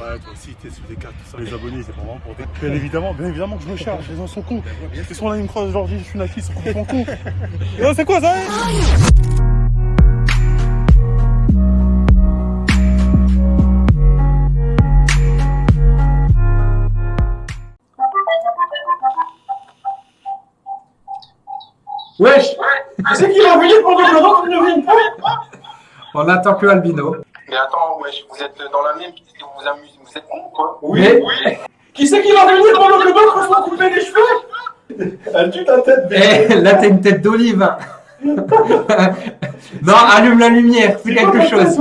Ouais, toi aussi, t'es sur des cartes, tout ça. Les abonnés, c'est vraiment pour des. Bien évidemment, bien évidemment que je me charge. Les gens sont cons. Ils sont là, ils me croisent aujourd'hui, je suis Naki, ils sont complètement cons. Et là, c'est quoi ça hein? Wesh C'est qui pendant que l'autre ne vienne pas On attend que Albino. Mais attends, wesh, vous êtes dans la même piste et vous vous amusez, vous êtes con quoi? Oui Oui Qui c'est qui va venir pendant que l'autre soit coupé les cheveux? Elle tue ta tête, Eh, là t'as une tête d'olive. hein. non, allume la lumière, fais quelque chose.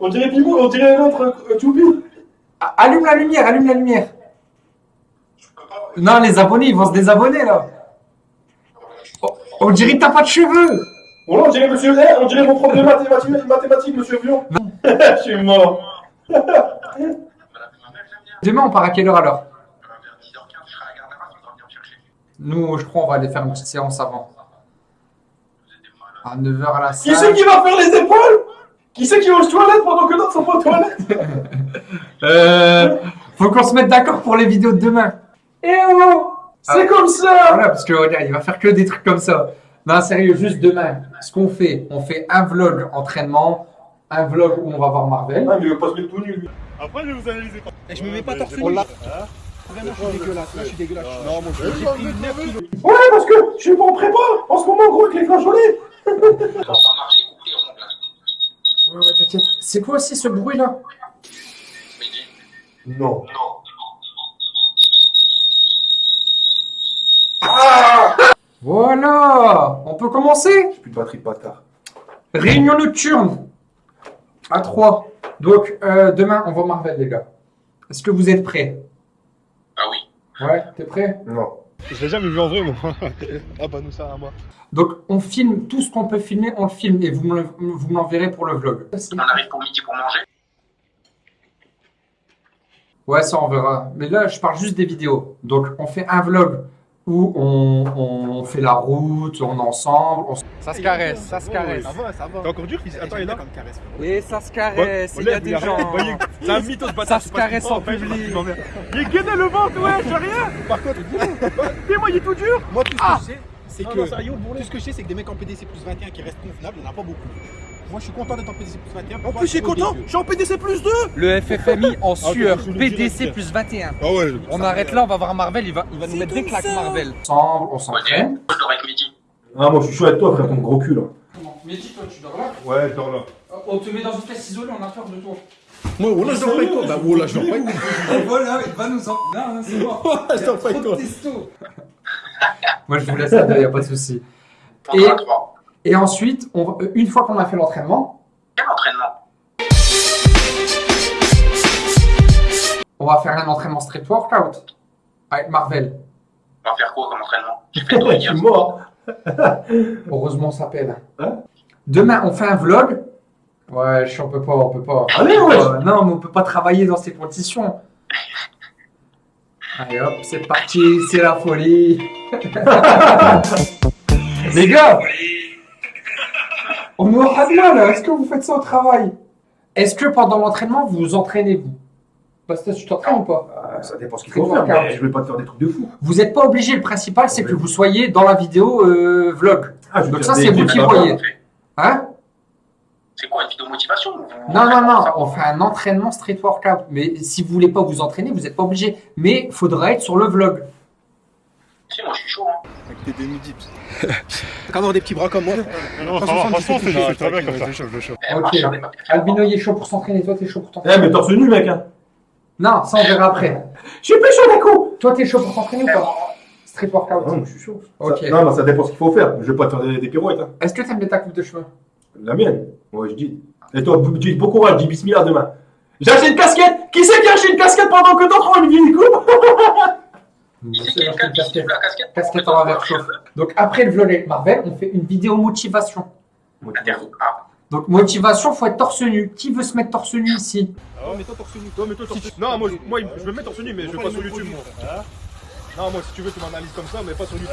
On dirait Pimou, on dirait l'autre euh, Choupi. Ah, Allume la lumière, allume la lumière. Non, les abonnés, ils vont se désabonner là. Oh, On dirait que t'as pas de cheveux. Là, on dirait monsieur on dirait mon prof de mathématiques, mathématiques monsieur Vion. Je suis mort. Demain, on part à quelle heure alors? Vers 10h15, je serai à la gare d'Arras, on doit venir me chercher. Nous, je crois, on va aller faire une petite séance avant. À 9h à la Qui c'est salle. qui va faire les épaules? Qui c'est qui va aux toilettes pendant que d'autres sont pas aux toilettes? Euh, faut qu'on se mette d'accord pour les vidéos de demain. Eh oh C'est Ah. comme ça Voilà, parce que regarde, il va faire que des trucs comme ça. Non, sérieux, juste demain, ce qu'on fait, on fait un vlog entraînement, un vlog où on va voir Marvel. Ah mais il veut pas se mettre tout nu lui. Après, je vais vous analyser. Et je me mets pas torse nu. Vraiment, je suis dégueulasse. Là, je suis dégueulasse. Non, moi, je J'ai pris 9 kilos. Ouais parce que je suis pas en prépa en ce moment gros avec les flageolets. Va marcher, là. Ouais, ouais, t'inquiète. C'est quoi aussi ce bruit là Non. non. Voilà On peut commencer J'ai plus de batterie de bâtard. Réunion nocturne à 3. Donc, euh, demain, on voit Marvel, les gars. Est-ce que vous êtes prêts? Ah oui. Ouais, t'es prêt? Non. Je l'ai jamais vu en vrai, moi. ah bah, nous, ça à moi. Donc, on filme tout ce qu'on peut filmer, on le filme et vous me le- vous me l'enverrez pour le vlog. On arrive pour midi pour manger? Ouais, ça on verra. Mais là, je parle juste des vidéos. Donc, on fait un vlog où on, on fait la route, on est ensemble. on Ça se caresse, ça se caresse. Ça va, ça va. T'es encore dur, Attends, il est là. Et ça se caresse, il y a des gens. C'est un mytho de Ça bâtard. se caresse en public. Il est gainé le ventre, ouais, j'ai rien. Par contre, Dis-moi, il est tout dur. moi, tout ce Ah que je sais, c'est Ah que. non, sérieux, Tout ce que je sais, c'est que des mecs en PDC plus 21 qui restent convenables, il n'y en a pas beaucoup. Moi, je suis content d'être en PDC plus 21. En plus, est Trop content. Je suis en PDC plus 2. Le FFMI en sueur, je le PDC plus 21. Ah ouais. On arrête là, on va voir Marvel, il va, il va nous mettre des claques Marvel. Ensemble, on s'entraîne. je dors avec midi. Ah moi je suis chaud avec toi frère ton gros cul là. Mais dis toi, tu dors là Ouais, dors là. On te met dans une pièce isolée, on a peur de toi. Moi, oh là, je dors pas avec toi. Bah, oh là, je dors pas avec toi. voilà, il va nous en. Non, non, c'est mort. Je dors pas avec toi. Moi, je vous laisse à deux, y a pas de souci. On Et- ensuite, on- euh, une fois qu'on a fait l'entraînement, Quel entraînement? on va faire un entraînement street workout avec Marvel. On va faire quoi comme entraînement? J'ai fait Je hier. suis mort. Heureusement, ça pèle. Hein? Demain, on fait un vlog. Ouais, je on peut pas, on peut pas. Allez ouais. Euh, non, mais on peut pas travailler dans ces conditions. Allez hop, c'est parti, c'est la folie. Les gars, on me Hadna là, est-ce que vous faites ça au travail? Est-ce que pendant l'entraînement, vous vous entraînez vous? Parce que tu t'entraînes ou pas? Ah, ça dépend ce qu'il faut faire. mais Je vais pas te faire des trucs de fou. Vous n'êtes pas obligé, le principal c'est que vous soyez dans la vidéo euh, vlog. Ah, Donc ça, c'est vous qui voyez. Hein? Non, non, non, on fait un entraînement street workout. Mais si vous voulez pas vous entraîner, vous n'êtes pas obligé. Mais faudra être sur le vlog. Si, moi je suis chaud. Hein. Avec tes demi-dips. T'as qu'à avoir des petits bras comme moi. Non, franchement, c'est très bien comme ça. Eh, Ok. marche sur des papiers. Albino, il est chaud pour s'entraîner. Toi, t'es chaud pour Eh t'entraîner. mais torse nu mec hein. Non, ça, on verra après. Je suis plus chaud d'un coup. Toi, t'es chaud pour t'entraîner ou Eh, pas Street Ah workout. non, je suis chaud. Ok. Ça- non, non, ça dépend ce qu'il faut faire. Je vais pas te faire des, des pirouettes hein. Est-ce que t'aimes bien ta coupe de cheveux? La mienne. Ouais, je dis. Et toi, dis bon courage, dis bismillah demain. J'ai acheté une casquette. Qui c'est qui a acheté une casquette pendant que d'autres ont une vieille coupe Il sait C'est qu'il y a une casquette. casquette en envers chauffe. Donc, après le vlog avec Marvel, on fait une vidéo motivation. Inter- Ah, Donc, motivation, faut être torse nu. Qui veut se mettre torse nu ici Oh, mais toi, torse nu. Toi, mais toi, torse nu. Non, moi, je- moi, je me mettre torse nu, mais je vais pas sur YouTube, moi. Non, moi, si tu veux, tu m'analyses comme ça, mais pas sur YouTube.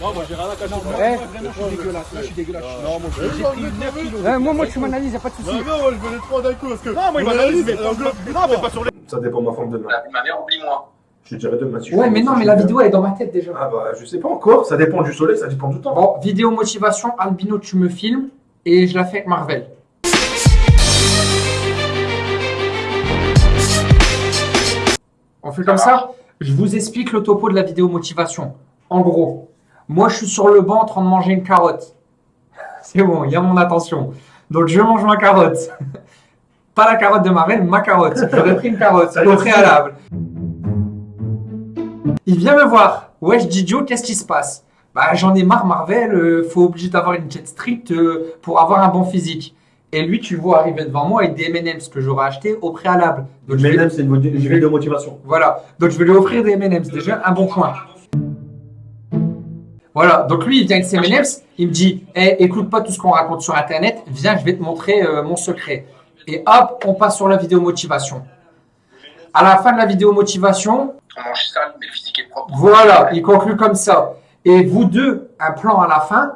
Non, moi, j'ai rien à cacher. Ouais. Moi, vraiment, je suis dégueulasse. Là, je suis dégueulasse. Non, moi, je Vas-y, j'ai on pris veut, 9 on veut. kilos. Ouais, moi, moi, tu m'analyses, y'a pas de soucis. Non, non, moi, je veux les trois d'un coup parce que. Non, moi, il m'analyse, analyse, mais les Non, mais pas sur les. Ça dépend de ma forme de main. Ma mère, oublie-moi. Je te dirais demain si Ouais, mais non, mais la vidéo elle est dans ma tête déjà. Ah bah, je sais pas encore. Ça dépend du soleil, ça dépend du temps. Bon, vidéo motivation, Albino, tu me filmes et je la fais avec Marvel. On fait comme ça Je vous explique le topo de la vidéo motivation. En gros, moi je suis sur le banc en train de manger une carotte. C'est bon, il y a mon attention. Donc je mange ma carotte. Pas la carotte de Marvel, ma carotte. J'aurais pris une carotte au préalable. Il vient me voir. Dis Joe, qu'est-ce qui se passe? Bah, j'en ai marre, Marvel. euh, faut obligé d'avoir une jet stricte euh, pour avoir un bon physique. Et lui, tu le vois arriver devant moi avec des M&M's que j'aurais acheté au préalable. Donc, je vais- c'est une vidéo de motivation. voilà. Donc je vais lui offrir des M&M's. Déjà un bon point. Voilà. Donc lui, il vient avec ses M&M's. Il me dit, Eh, écoute pas tout ce qu'on raconte sur Internet. Viens, je vais te montrer euh, mon secret. Et hop, on passe sur la vidéo motivation. À la fin de la vidéo motivation, On mange sale, mais le physique est propre. voilà, il conclut comme ça. Et vous deux, un plan à la fin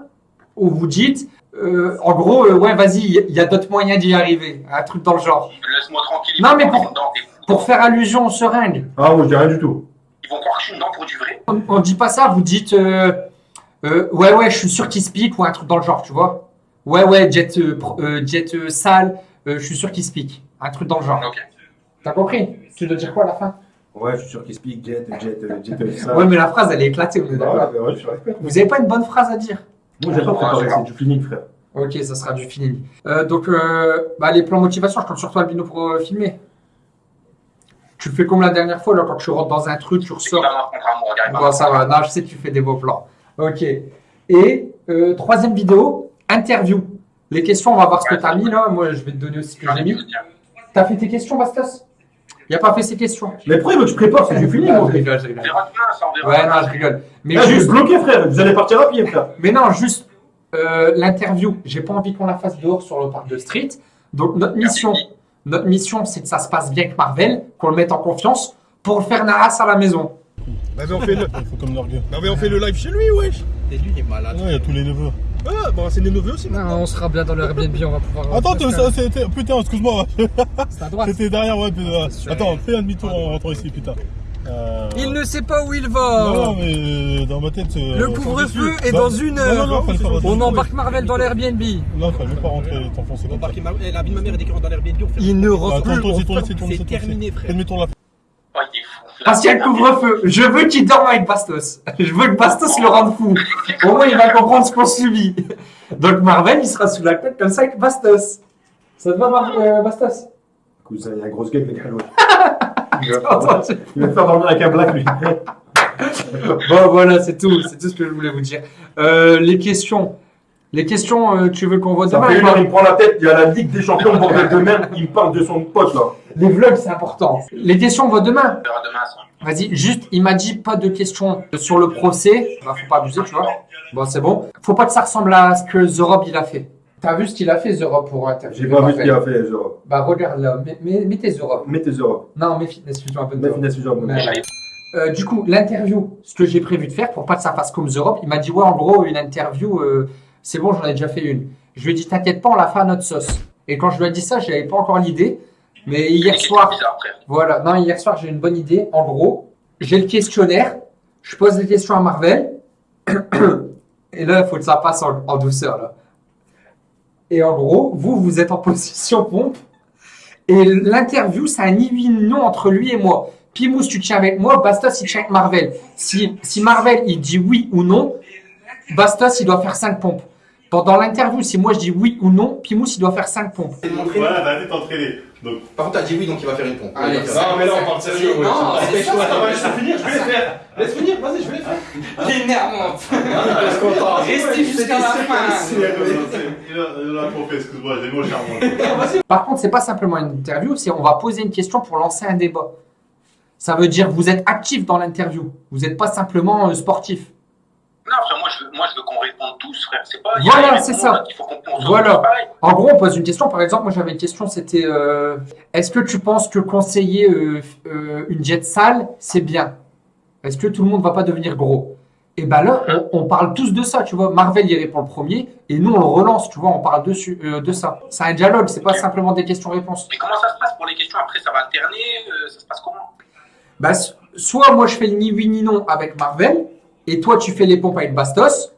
où vous dites, euh, en gros, euh, ouais, vas-y, il y a d'autres moyens d'y arriver. Un truc dans le genre. Laisse-moi tranquille. Non, mais pour-. Pour faire allusion au seringue. Ah, moi, je dis rien du tout. Ils vont croire que je suis dedans pour du vrai. On, on dit pas ça, vous dites euh, euh, ouais ouais, je suis sûr qu'il se pique ou un truc dans le genre, tu vois. Ouais ouais, jet pro- jet euh, sale, euh, je suis sûr qu'il se pique, un truc dans le genre. Ok. T'as compris? Tu dois dire quoi à la fin? Ouais, je suis sûr qu'il speak, jet, jet, jet, euh, ça. Ouais mais la phrase elle est éclatée, on est Ah, d'accord. ouais, ouais, je suis respect. Vous avez pas une bonne phrase à dire? Moi, j'ai pas préparé, c'est du feeling, frère. Ok, ça sera du feeling. Euh, donc euh, bah, les plans motivation, je compte sur toi Albino pour euh, filmer. Tu fais comme la dernière fois là quand tu rentres dans un truc, tu ressors. Bon, ça va. Non, je sais que tu fais des beaux plans. Ok. Et euh, troisième vidéo, interview. Les questions, on va voir ce que tu as mis là. Moi, je vais te donner aussi ce que j'ai ai mis. mis. T'as fait tes questions, Bastos? Il a pas fait ses questions. Mais pourquoi il veut que je prépare C'est du feeling, Ah, moi. je rigole, je rigole. Ouais, non, je rigole. Mais Eh, je vais juste, bloquer, frère. Vous allez partir à pied, frère. mais non, juste euh, l'interview. J'ai pas envie qu'on la fasse dehors sur le parc de Street. Donc notre mission, notre mission, c'est que ça se passe bien avec Marvel, qu'on le mette en confiance pour le faire naras à la maison. Vas-y, on fait le. Il faut comme l'orgue. Non, mais on fait le live chez lui, wesh. Et lui, il est malade. Non, il y a tous les neveux. Ah, bah, c'est des neveux aussi. Non, on sera bien dans le Airbnb, on va pouvoir. Attends, ça, que c'était. Putain, excuse-moi. C'est à droite. C'était derrière, ouais. putain. Attends, fais un demi-tour en rentrant ici, putain. Euh, Il ne sait pas où il va. non, mais euh, dans ma tête. euh, Le couvre-feu est dans une Non, heure. non, non. On embarque Marvel dans l'Airbnb. Non, fallait pas rentrer, t'enfoncer comme ça. Eh, La vie de ma mère est décrite dans l'Airbnb. Il ne rentre plus. C'est terminé, frère. Fais-moi la Oh, il est fou. Parce qu'il y a le couvre-feu. Je veux qu'il dorme avec Bastos. Je veux que Bastos le rende fou. Au moins, il va comprendre ce qu'on subit. Donc Marvel, il sera sous la couette comme ça avec Bastos. Ça te va, Mar- euh, Bastos? Cousin, il y a un gros gueule, le gars, Il va faire dormir avec un black, lui. Bon, voilà, c'est tout. C'est tout ce que je voulais vous dire. Euh, les questions. Les questions, euh, tu veux qu'on vote Ça demain fait une heure, il me prend la tête. Il y a la Ligue des Champions, bordel de merde. Il me parle de son pote, là. Les vlogs, c'est important. Les questions, on vote demain. On verra demain, ça. Vas-y, juste, il m'a dit pas de questions sur le procès. Bah, faut pas abuser, tu vois. Bon, c'est bon. Faut pas que ça ressemble à ce que The Rob, il a fait. T'as vu ce qu'il a fait, The Rob, pour interviewer J'ai pas vu ce qu'il a fait, Zoro. Bah, regarde là. Mets, mets, mets tes The Rob. Mets tes Zoro. Non, mets fitness, plutôt un peu de Mets The Rob. finesse, Zoro. Mais- Euh, du coup, l'interview, ce que j'ai prévu de faire pour pas que ça fasse comme The Rob, il m'a dit ouais, en gros, une interview, euh, c'est bon, j'en ai déjà fait une. Je lui ai dit t'inquiète pas, on la fait à notre sauce. Et quand je lui ai dit ça, j'avais pas encore l'idée. Mais hier soir, voilà, non, hier soir, j'ai une bonne idée. En gros, j'ai le questionnaire, je pose des questions à Marvel, et là, il faut que ça passe en, en douceur, là. Et en gros, vous, vous êtes en position pompe, et l'interview, c'est un ni oui non entre lui et moi. Pimous, tu tiens avec moi, Bastos, il tient avec Marvel. Si, si Marvel, il dit oui ou non, Bastos, il doit faire 5 pompes. Pendant l'interview, si moi je dis oui ou non, Pimous, il doit faire 5 pompes. Voilà, t'as été t'entraîner. Donc, Par contre, t'as dit oui, donc il va faire une pompe. Allez, Non, mais là, on parle sérieux. Non, c'est ça, Attends, laisse finir, je vais les faire. Laisse finir, vas-y, je vais les faire. Énervante. Laisse content. Restez jusqu'à la fin. il a trop fait, excuse-moi, j'ai. Par contre, c'est pas simplement une interview, c'est on va poser une question pour lancer un débat. Ça veut dire vous êtes actif dans l'interview. Vous n'êtes pas simplement euh, sportif. Moi, je veux, moi, je veux qu'on réponde tous, frère. C'est pas. Voilà, y c'est ça. Il faut qu'on Voilà. En gros, on pose une question. Par exemple, moi j'avais une question, c'était euh, est-ce que tu penses que conseiller euh, euh, une jet sale, c'est bien? Est-ce que tout le monde va pas devenir gros? Et ben là, on, on parle tous de ça, tu vois. Marvel, il répond le premier, et nous, on le relance, tu vois, on parle dessus, de ça. C'est un dialogue, c'est pas simplement des questions-réponses. Mais comment ça se passe pour les questions? Après, ça va alterner Ça se passe comment? Bah, soit moi, je fais le ni oui ni non avec Marvel, et toi, tu fais les pompes avec Bastos.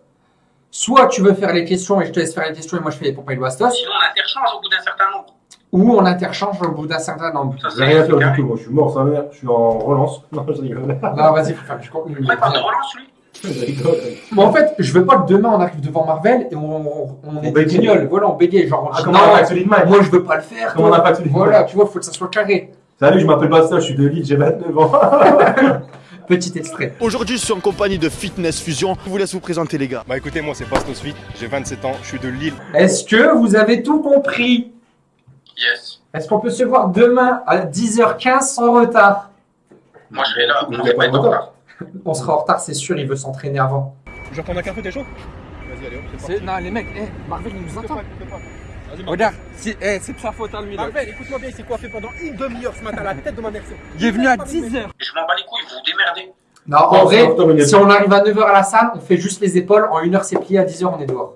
Soit tu veux faire les questions et je te laisse faire les questions et moi je fais les pompes avec Bastos. Sinon, on interchange au bout d'un certain nombre. Ou on interchange au bout d'un certain nombre. Ça, rien à faire du tout, moi je suis mort, sa mère, je suis en relance. Non, je rigole. Non, vas-y, faut faire du contenu. Après, par de relance, lui Je rigole. Mais en fait, je veux pas que demain on arrive devant Marvel et on, on, on est. Voilà, on bégaye. Genre, on Ah, dit, comment on a pas non, Mike moi je veux pas le faire. Comment on toi. a pas Voilà, tu vois, faut que ça soit carré. Salut, je m'appelle Basta, je suis de Lille, j'ai 29 ans. Petit extrait. Aujourd'hui, je suis en compagnie de Fitness Fusion. Je vous laisse vous présenter, les gars. Bah écoutez, moi c'est Bastos Fit, j'ai 27 ans, je suis de Lille. Est-ce que vous avez tout compris? Yes. Est-ce qu'on peut se voir demain à 10h15 sans retard? Moi, je serai là. On va pas pas être en de retard. On sera en retard, c'est sûr, il veut s'entraîner avant. Je vais prendre un café, t'es chaud? Vas-y, allez hop, c'est C'est- Non, les mecs, eh, Marvel, il nous parti. attend. Regarde, eh, c'est de sa faute à lui. Marvel, écoute-moi bien, il s'est coiffé pendant une demi-heure ce matin à la tête de ma Mercedes. Il est venu à 10h. Et je m'en bats les couilles, vous vous démerdez. Non, en vrai, si on arrive à 9h à la salle, on fait juste les épaules. En 1h, c'est plié. À 10h, on est dehors.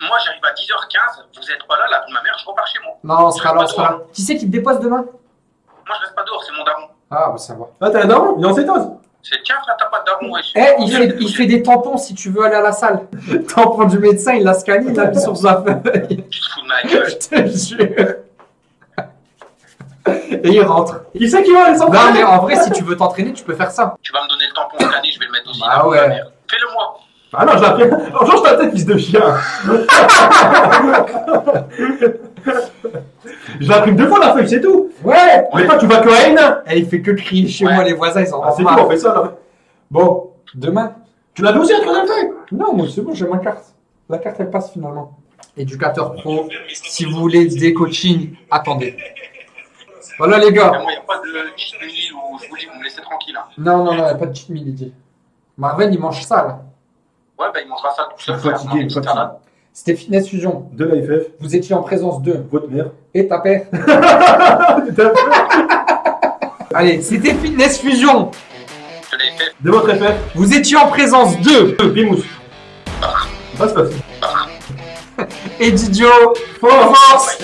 Moi, j'arrive à 10h15, vous êtes pas là, la vie de ma mère, je repars chez moi. Non, on sera là, on sera là. Qui c'est qui te dépose demain Moi, je reste pas dehors, c'est mon daron. Ah, bah ça va. Ah, t'as un daron Il est en cétose C'est tiens, frère, t'as pas de daron. Eh, il fait, il fait des tampons si tu veux aller à la salle. Tampon du médecin, il l'a scanné, il l'a mis sur sa feuille. Tu te fous de ma gueule. Je te jure. Et il rentre. Qui c'est qui va aller Non, mais s'entraîner en vrai, si tu veux t'entraîner, tu peux faire ça. Tu vas me donner le tampon scanné, je vais le mettre aussi. La ma ouais. Fais-le moi. Ah non, je l'ai fait. Oh, change ta tête, fils de chien Je l'imprime deux fois la feuille, c'est tout Ouais. Mais toi, tu vas que à N Et il fait que crier chez Ouais. moi, les voisins, ils en Ah, ont c'est tout, on fait ça là. Bon, demain. Tu l'avais aussi à troisième feuille? Non, moi c'est bon, j'ai ma carte. La carte, elle passe finalement. Éducateur pro, si vous voulez des coachings, attendez. Voilà les gars. moi, y a pas de cheat où je vous dis, vous me laissez tranquille. hein. Non, non, non, y a pas de cheat meal, il dit. Marvel, il mange ça là. Ouais, bah, il mangera ça tout seul, frère. salade. C'était Fitness Fusion. De la FF, Vous étiez en présence de votre mère. et ta père. Allez, c'était Fitness Fusion. L'ai fait. De votre FF, Vous étiez en présence de de Bimous. Passe, passe. et Didio. Force